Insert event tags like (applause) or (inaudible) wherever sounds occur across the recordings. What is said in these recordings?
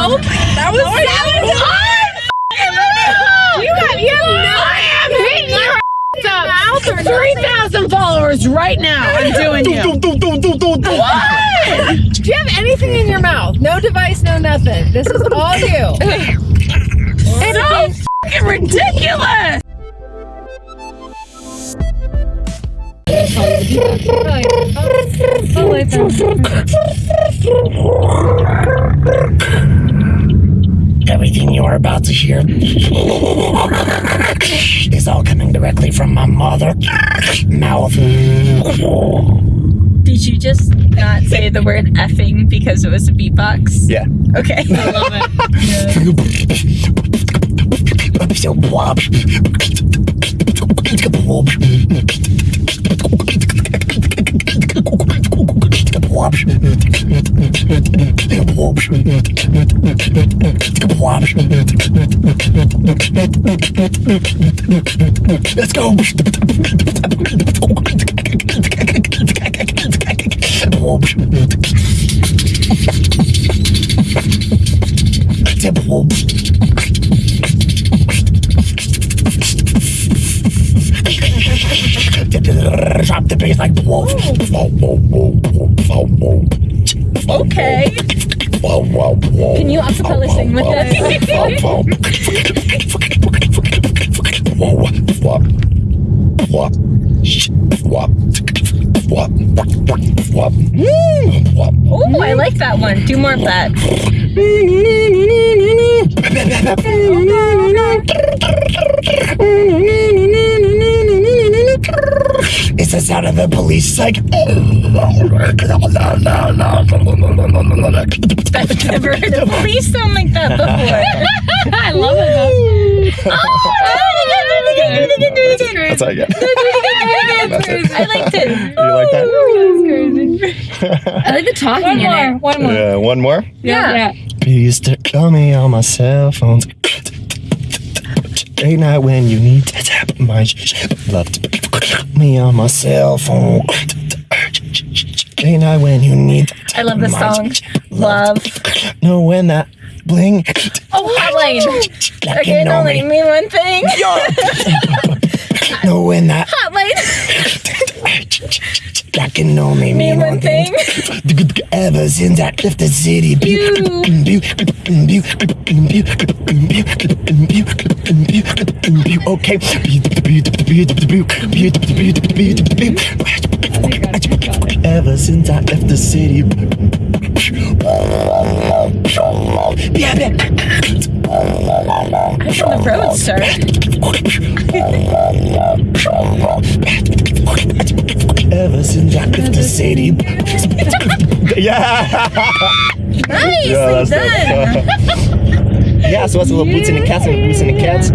Oh, that was that was hard. You have you have no. I am hitting your mouth. Three thousand followers right now. I'm (laughs) doing you. Do you have anything in your mouth? No device, no nothing. This is all you. (laughs) It's so fucking ridiculous. Oh, (laughs) wait, Everything you're about to hear is all coming directly from my mother mouth. Did you just not say the word effing because it was a beatbox? Yeah. Okay. (laughs) I love Let's go. Drop the bass like Okay. Can you acapella sing with us? Oh, I like that one. Do more of that. It's the sound of the police. It's like. Oh. I've never heard a police sound like that before. (laughs) I love it though. (laughs) Oh, that's all I get. (laughs) That's it. I liked it. You like that? Oh, I like the talking One in more, it. one more. Yeah, one more. Yeah. You used to call me on my cell phones. Late night when you need to tap my love me on my cell phone. Late night when you need to I love my song. Love. Know when that bling. Oh, hotline. Like Okay, you know only me. mean one thing. (laughs) Know when that Hotline. like (laughs) you know me. Mean one thing. Ever since I left the city. Okay. Ever since I left the city. I'm from the road, sir. Ever since I left the city. yeah. Nicely Yeah, that's done. Yeah, so what's a little boots in the cats and boots in the cats?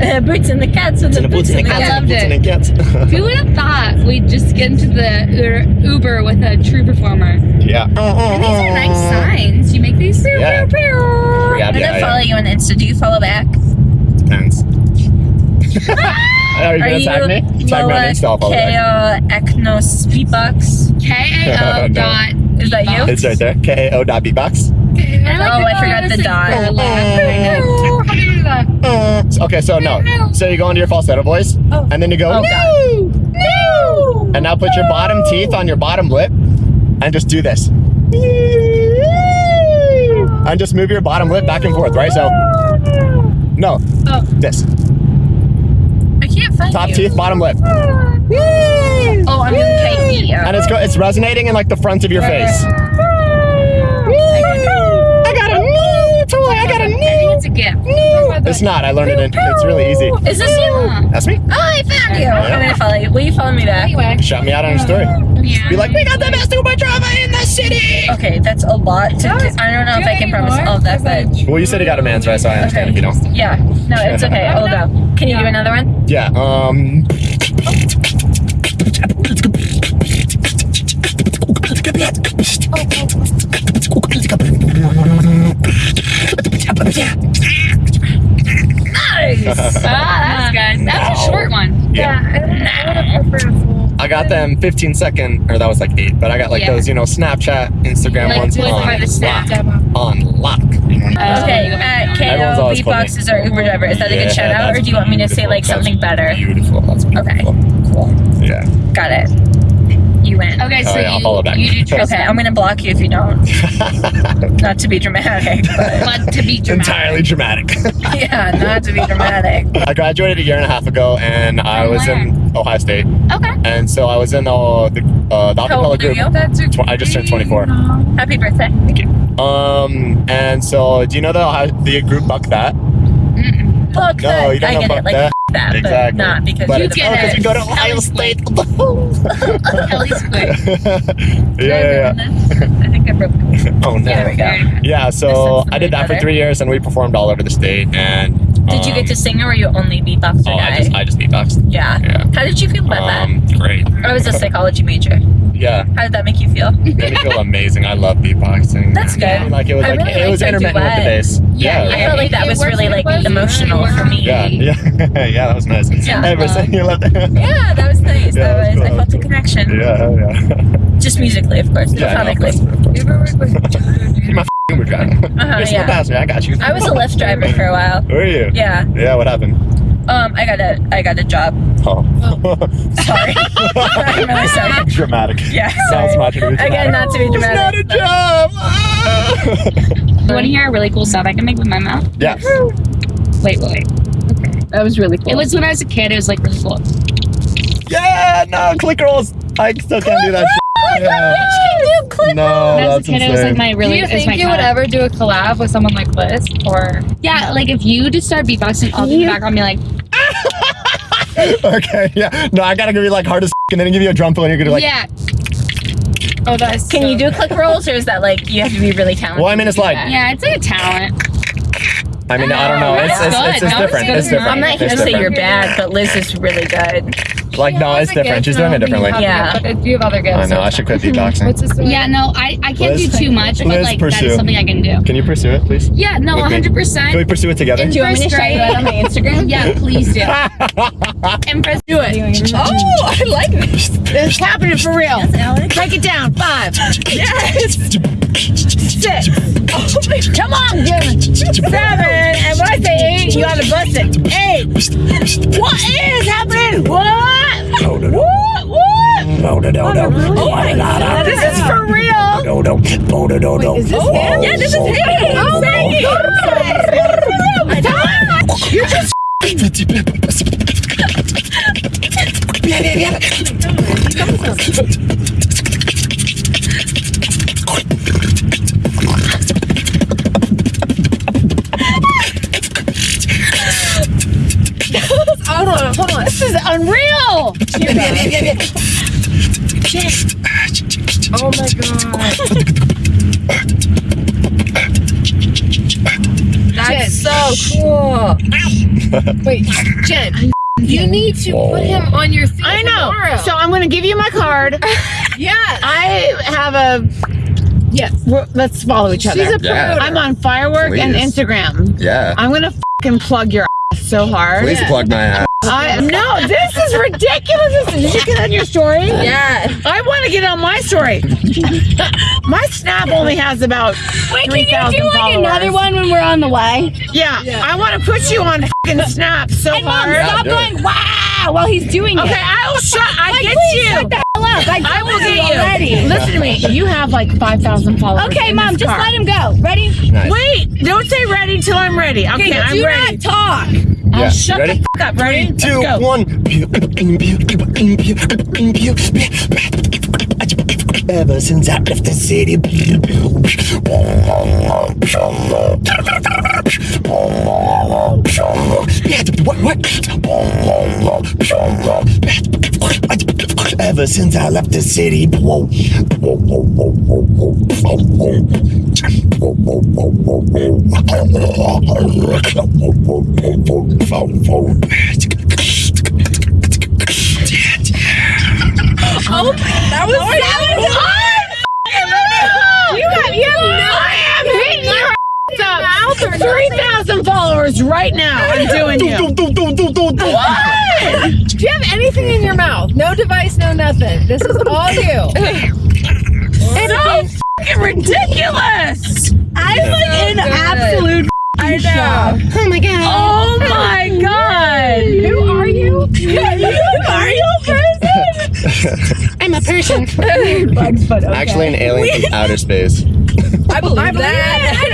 Uh, boots and the cats with the And the boots boots and the cats and cats. the boots in the cats. (laughs) Who would have thought we'd just get into the Uber- Uber with a true performer? yeah. And these are nice signs. You make these. Yeah. Yeah, I'm yeah, gonna follow yeah. you on Insta. Do you follow back? Depends. (laughs) Are you Are gonna you tag me? Tag me on Lola Insta, I'll follow back. Ko Eknos Beatbox? K A O (laughs) No. dot. Is that you? It's right there. K-A-O dot beatbox. Oh, I forgot the dot. You? Okay, so no. So you go into your falsetto voice, oh. and then you go, Oh, God. no! And now put your bottom teeth on your bottom lip, and just do this. And just move your bottom lip back and forth, right? So, no, Oh. this. I can't find Top you. teeth, bottom lip. Oh, I'm in KE. And it's go- it's resonating in like the front of your face. I got a new toy. I got a I think new. it's a gift. It's not. I learned it. In, it's really easy. Is this you? That's me. Oh, I found you. I'm gonna follow you. Will you follow me back? Anyway. Shout me out on your story. Yeah. Be like, we got the best Uber driver in the city. Okay, that's a lot to. That was- I don't know do if I can need promise more? all of that, but Well, you said you got a man's right, so I understand if you don't. yeah. No, it's okay. (laughs) I'll go. Can you do another one? Yeah. Um. Nice. Got them 15 second, or that was like eight, but I got like Yeah. those, you know, Snapchat, Instagram Like ones with on for the snap lock. On lock. Everyone's Mayo always called me. beatboxes or Uber driver. Is that a good shout out, or do you want me to say like something That's better? Beautiful. That's Okay, beautiful. cool. Yeah. Got it. You win. Okay, so Oh, yeah, I'll you, follow back. you do Okay, I'm gonna block you if you don't. (laughs) Not to be dramatic, but (laughs) But to be dramatic. Entirely dramatic. (laughs) yeah, not to be dramatic. I graduated a year and a half ago, and I From was in Ohio State, Okay. and so I was in uh, the uh, the How acapella group. Tw- I just turned 24. Happy birthday. Thank you. Um, and so do you know the Ohio, the group Buck That? Mm-mm. Fuck No, that. you don't I know get fuck it. Like that. That, Exactly. but not because But it's get oh, it. you go to Ohio (laughs) Kelly State. Kelly Squid. yeah, yeah, yeah. I think I broke. (laughs) Oh no. There we. Yeah, so I did that for three years, and we performed all over the state. And Did you um, get to sing or were you only beatboxer Oh, guy? I just I just beatboxed. yeah. Yeah. How did you feel about Um, great. that? I was a psychology major. Yeah, How did that make you feel? made me feel amazing. I love beatboxing. (laughs) That's man. good. Like it was I like really it was liked our intermittent with the bass. Yeah, yeah. I felt like that It was really really like well. emotional for me. Yeah, (laughs) yeah, yeah, that was nice. Yeah. Hey, we're saying you loved it. Yeah, that was nice. (laughs) Yeah, that that was was, I felt the connection. Yeah, yeah. Just musically, of course, yeah, no, of plathonically. course, of course. You're my Uber driver. (laughs) Uh-huh, You're still yeah. passenger. I got you. I was a Lyft driver for a while. Were you? Yeah. Yeah. What happened? Um, I got a I got a job. Oh. (laughs) Sorry. (laughs) I'm really sorry. dramatic. Yeah. Sounds much too dramatic. Again, not to be dramatic. It's not dramatic. a job. Ah. You want to hear a really cool sound I can make with my mouth? yeah. Wait, wait, wait. Okay. That was really cool. It was when I was a kid. It was like really cool. Yeah. No. Click rolls. I still can't do that. Shit. Yeah. No, When I was a that's kid, it was like my really. Do you think my you would ever do a collab with someone like this? Or Yeah, like if you just start beatboxing, I'll be in the background be like, (laughs) okay. Yeah. No, I gotta give you like hard as and then give you a drum fill and you're gonna like. yeah. oh, that's Can you do click rolls or is that like you have to be really talented? Well, I mean, it's like. Yeah, it's like a talent. I mean, I don't know. It's it's, That's it's, good. it's That was different. good. It's different. I'm not here to say you're bad, but Liz is really good. Like, no, it's different. She's doing it differently. Yeah. But you have other gifts. I know. I should quit beatboxing. (laughs) What's this? Yeah, no, I, I can't Liz- do too much, but Liz, like that pursue. is something I can do. Can you pursue it, please? Yeah, no, With me. 100. Can we pursue it together? In Do you want me to show you that on my Instagram? Yeah, please do. (laughs) And first, do it. (laughs) Oh, I like this. It's happening for real. Alex. Break it down. Five. Yes. Six. Come on, Jim. Seven. And when I say eight, you gotta bust it. Eight. What is happening? What? What? What? Oh my god. This is for real. Is this him? Yeah, this is him. Oh my god. You just Hold on, hold on. this is unreal. Oh my god. That's so cool. Wait, Jen, you need to put him on your thing I know. tomorrow. So I'm gonna give you my card. (laughs) yeah. I have a. yes. we're- Let's follow each other. She's a pro. Yeah. I'm on Firework and Instagram. Yeah. I'm gonna fucking plug your ass so hard. Please plug my ass. I no, this is ridiculous. This- Did you get on your story? Yeah. I want to get on my story. (laughs) my Snap only has about three thousand followers. Wait, can you do like another one when we're on the way? Yeah, I want to put you on fucking Snap so hard. Yeah, Stop do going wow while he's doing Okay, it. I will shut. I get you. Shut the hell up. I, I will get you. already. Listen to me. You have like five thousand followers. Okay, in mom, this just car. let him go. Ready? Nice. Wait, don't say ready till I'm ready. Okay, I'm do ready. not talk. I'll Yeah, shut ready? the fuck up. Let's go. one. Ever since I left the city. What? What? Ever since I left the city. Oh, that was You have you have no. I am hitting your ass up. Three thousand followers right now. I'm doing you. What? Do you have anything in your mouth? No device, no nothing. This is all you. (laughs) It's so fucking ridiculous. I'm like so in good. absolute I know. Oh my god. Oh (laughs) my god. Who are (laughs) you? are you a person? I'm a person. (laughs) Bugs, but okay. Actually an alien from outer space. I believe, I believe that.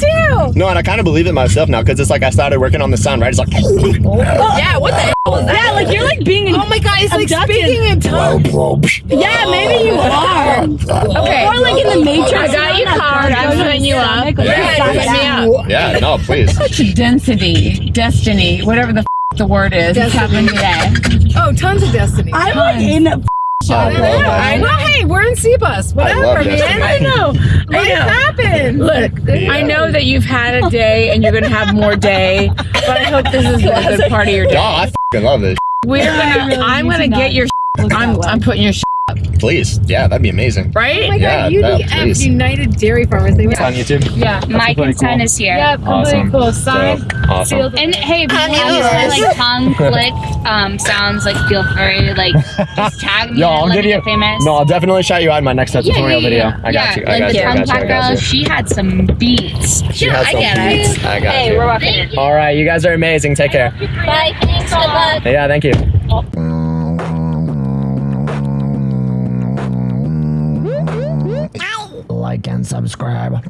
Me too. No, and I kind of believe it myself now because it's like I started working on the sound, right? It's like, (laughs) Yeah, what the hell was that? Yeah, like you're like being. Oh my god, it's like speaking in tongues. Yeah, maybe you (laughs) are. Okay. Or like in the oh, Matrix. I got you card. I'm putting you up. Yeah, put me up. yeah, no, please. Such density, destiny, whatever the f- the word is. It's happening today. Oh, tons of destiny. I'm like in Oh, I I know. Hey, we're in Cbus. Whatever, love man. I know. Life happened. Look. I know that you've had a day and you're gonna have more day, but I hope this is a (laughs) good part of your day. I love this. We're gonna. (laughs) I'm gonna get your. I'm. I'm putting your. Please. Yeah, that'd be amazing. Oh Right? my Yeah, god, UDF, please. United Dairy Farmers. They It's on YouTube. Yeah. My pretty consent cool. is here. Yeah, completely cool. Sign. Dope. Awesome. And hey, if you I'm want to use my like tongue (laughs) click um sounds like feel free like (laughs) just tag me Yo, I'll let give me you. get famous. No, I'll definitely shout you out in my next tutorial video. I got you. I like got the you. I tongue got you. I clap got girl, you. she had some beats. She has I some get it. beats. I got Hey, you. we're rocking it. All right, you guys are amazing. Take care. Bye, thanks, good luck. Yeah, thank you. Subscribe.